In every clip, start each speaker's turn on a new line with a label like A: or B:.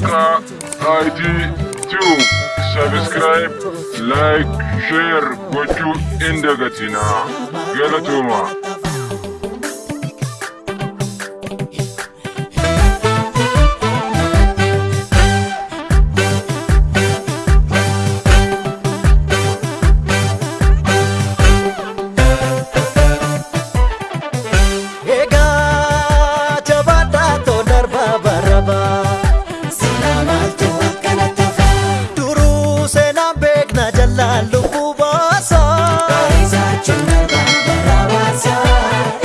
A: Luca ID Tube. Subscribe, like, share, go to Indagatina. tumor. lalu puasa Kaisa cemerlang berawasa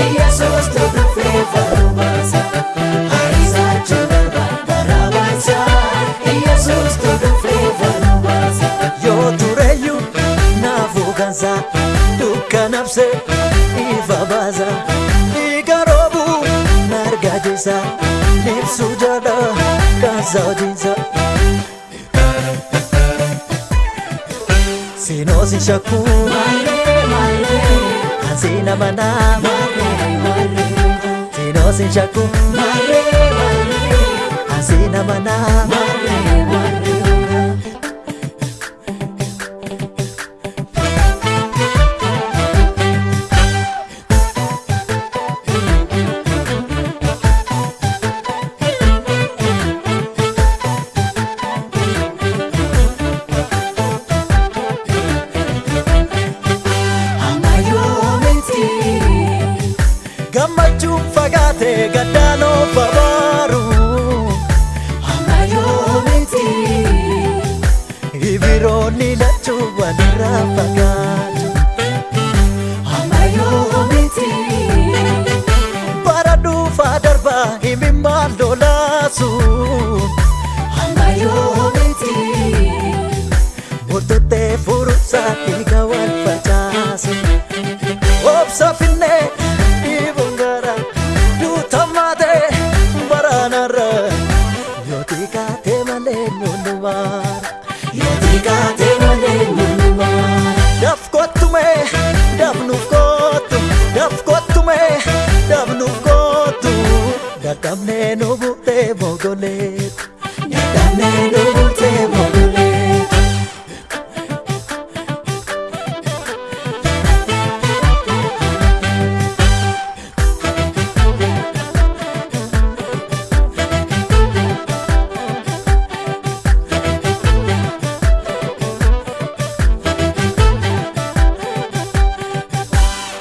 A: Ia suatu berflavor rumasa Kaisa cemerlang berawasa Ia suatu berflavor rumasa tureyu nafuganza Duka nafse iva baza Igarobu robu narga jisa Nipsu jada kazau kikosi chaku Kazina manama Tinosi chaku Mare gammachuun fagaate gaddaan of abaaru amma yoomiti ibiroonni lachuu walirraa fagaatu amma yoomiti bara dhuufaa darbaa himimmaan lolaasu amma yoomiti murtottee furuusaa dhiigaa. te bogolet Yadane nu te bogolet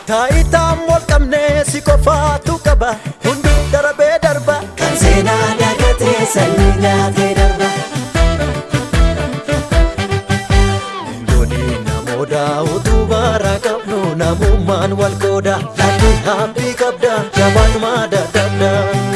A: Taayitaan wal qofaatu qaba. ዜና ዳገቴ ሰይናቴ ደርባ Indooni namooda utuu baara qabnu namummaan wal qooda dhalli haphii qabda jabaan maada dabdaa.